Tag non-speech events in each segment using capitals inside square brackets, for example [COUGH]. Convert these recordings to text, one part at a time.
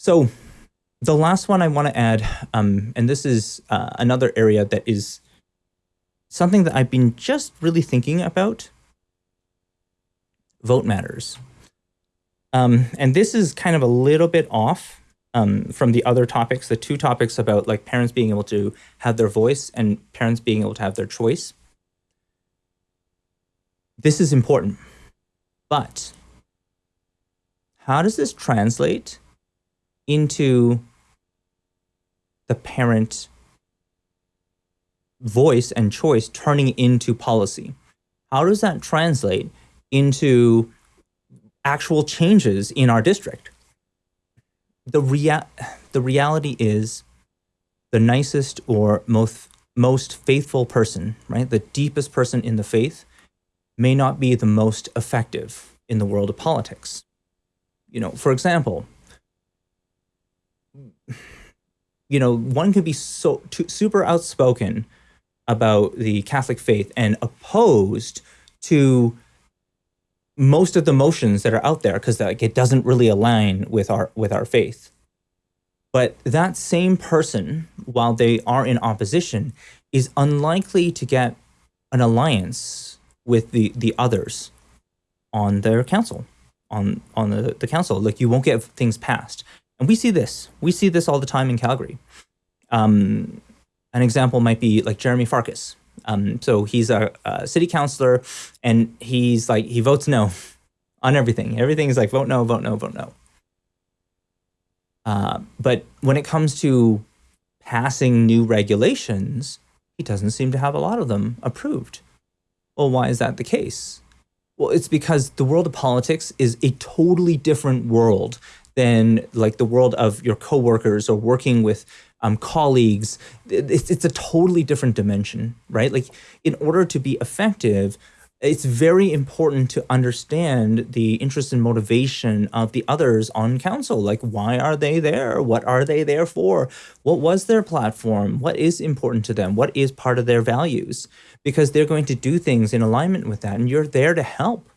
So the last one I want to add, um, and this is uh, another area that is something that I've been just really thinking about. Vote matters. Um, and this is kind of a little bit off um, from the other topics, the two topics about like parents being able to have their voice and parents being able to have their choice. This is important, but how does this translate into the parent voice and choice turning into policy? How does that translate into actual changes in our district? The, rea the reality is the nicest or most, most faithful person, right? The deepest person in the faith may not be the most effective in the world of politics. You know, for example, you know, one can be so too, super outspoken about the Catholic faith and opposed to most of the motions that are out there because like it doesn't really align with our with our faith. But that same person, while they are in opposition, is unlikely to get an alliance with the the others on their council, on on the, the council. Like you won't get things passed. And we see this. We see this all the time in Calgary. Um, an example might be like Jeromy Farkas. Um, so he's a, a, city councilor and he's like, he votes no [LAUGHS] on everything. Everything is like vote no, vote no, vote no. Uh, but when it comes to passing new regulations, he doesn't seem to have a lot of them approved. Well, why is that the case? Well, it's because the world of politics is a totally different world than like the world of your coworkers or working with um, colleagues. It's, it's a totally different dimension, right? Like in order to be effective, it's very important to understand the interest and motivation of the others on council. Like, why are they there? What are they there for? What was their platform? What is important to them? What is part of their values? Because they're going to do things in alignment with that, and you're there to help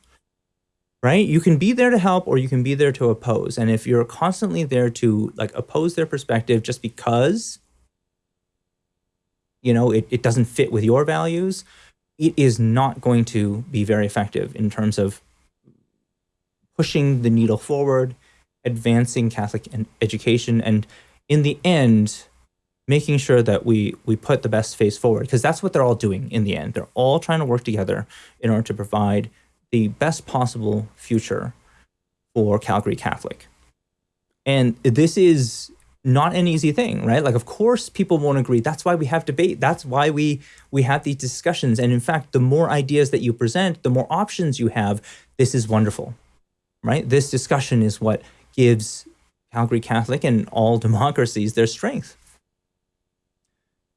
right? You can be there to help or you can be there to oppose. And if you're constantly there to like oppose their perspective just because, you know, it, it doesn't fit with your values, it is not going to be very effective in terms of pushing the needle forward, advancing Catholic education, and in the end, making sure that we we put the best face forward because that's what they're all doing in the end. They're all trying to work together in order to provide the best possible future for Calgary Catholic. And this is not an easy thing, right? Like, of course, people won't agree. That's why we have debate. That's why we we have these discussions. And in fact, the more ideas that you present, the more options you have. This is wonderful, right? This discussion is what gives Calgary Catholic and all [LAUGHS] democracies their strength.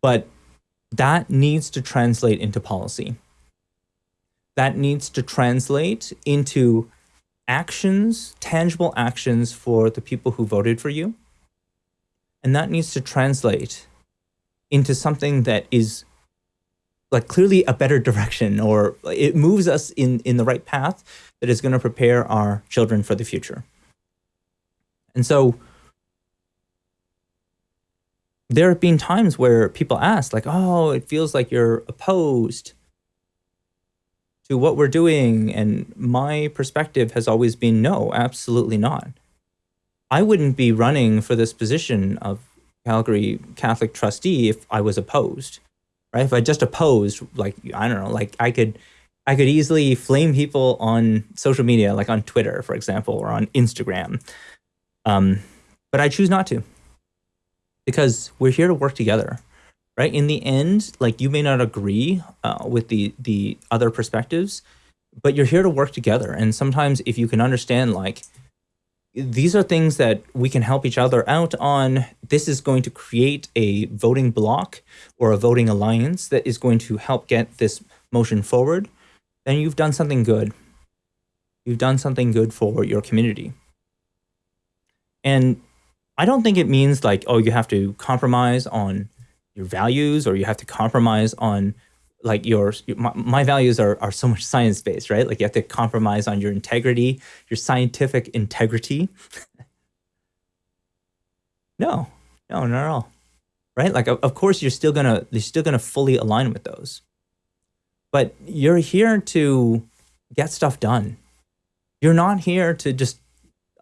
But that needs to translate into policy that needs to translate into actions, tangible actions for the people who voted for you. And that needs to translate into something that is like clearly a better [LAUGHS] direction or it moves us in, in the right path that is going to prepare our children for the future. And so there have been times where people ask like, oh, it feels like you're opposed to what we're doing. And my perspective has always been no, absolutely not. I wouldn't be running for this position of Calgary Catholic trustee if I was opposed, right? If I just opposed, like, I don't know, like I could, I could easily flame people on social media, like on Twitter, for example, or on Instagram. Um, but I choose not to because we're here to work together right? In the end, like you may not agree uh, with the the other perspectives, but you're here to work together. And sometimes if you can understand like these are things that we can help each other out on. This is going to create a voting block or a voting alliance that is going to help get this motion forward. Then you've done something good. You've done something good for your community. And I don't think it means like, oh, you have to compromise on your values or you have to compromise on like your, my, my, values are, are so much science based right like you have to compromise on your integrity your scientific integrity [LAUGHS] No, no, not at all. Right? Like, of, of course, you're still gonna you're still gonna fully align with those, but you're here to get stuff done. You're not here to just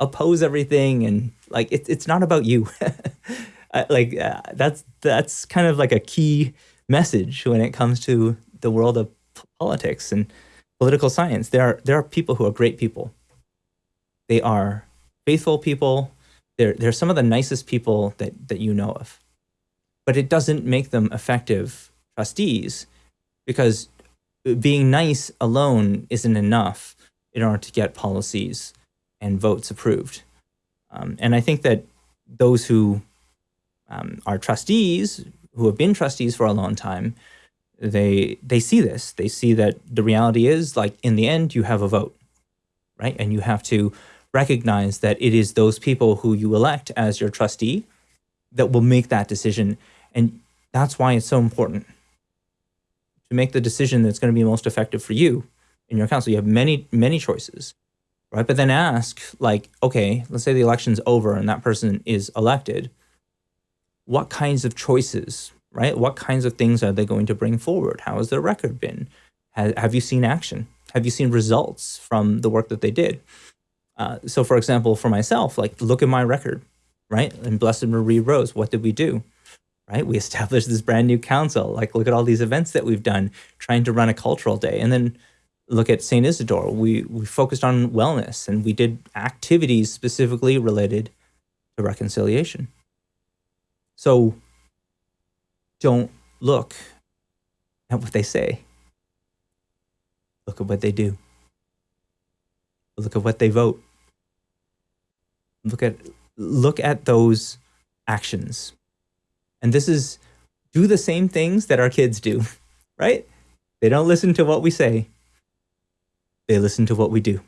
oppose everything and like it, it's not about you. [LAUGHS] like uh, that's that's kind of like a key message when it comes to the world of politics and political science. There are there are people who are great people. They are faithful people. They're they're some of the nicest people that that you know of. But it doesn't make them effective trustees because being nice alone isn't enough in order to get policies and votes approved. Um, and I think that those who um, are trustees, who have been trustees for a long time, they they see this. They see that the reality is like in the end you have a vote, right? And you have to recognize that it is those people who you elect as your trustee that will make that decision. And that's why it's so important to make the decision that's going to be most effective for you in your council. You have many, many choices, right? But then ask like, okay, let's say the election's over and that person is elected. What kinds of choices right? What kinds of things are they going to bring forward? How has their record been? Have, have you seen action? Have you seen results from the work that they did? Uh, so for example, for myself, like look at my record, right? And Blessed Marie Rose, what did we do? Right? We [LAUGHS] established this brand new council. Like look at all these events that we've done, trying to run a cultural day. And then look at St. Isidore. We, we focused on wellness and we did activities specifically related to reconciliation. So don't look at what they say. Look at what they do. Look at what they vote. Look at look at those actions. And this is do the same things that our kids do, [LAUGHS] right? They don't listen to what we say. They listen to what we do.